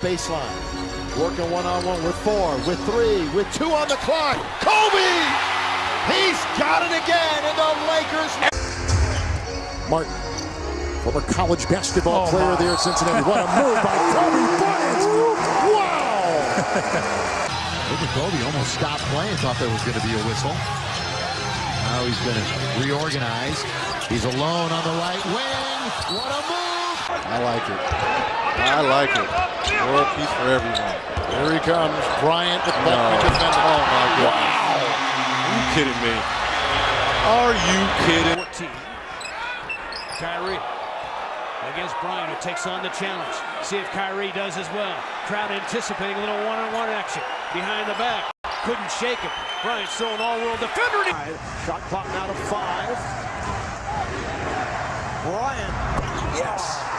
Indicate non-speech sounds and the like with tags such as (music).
Baseline. Working one-on-one with four, with three, with two on the clock. Kobe! He's got it again, and the Lakers. Martin, former college basketball Oh, player my. there at Cincinnati. What a (laughs) move by Kobe Bryant! Wow! (laughs) Look at Kobe almost stopped playing, thought there was going to be a whistle. Now he's going to reorganize. He's alone on the right wing. What a move! I like it. I like it. World peace for everyone. Here he comes, Bryant with No. Buckman defending. Oh my goodness. Are you kidding me? Are you kidding? 14. Kyrie against Bryant, who takes on the challenge. See if Kyrie does as well. Crowd anticipating a little one-on-one action behind the back. Couldn't shake him. Bryant still an all-world defender. Shot clock now to five. Bryant. Yes.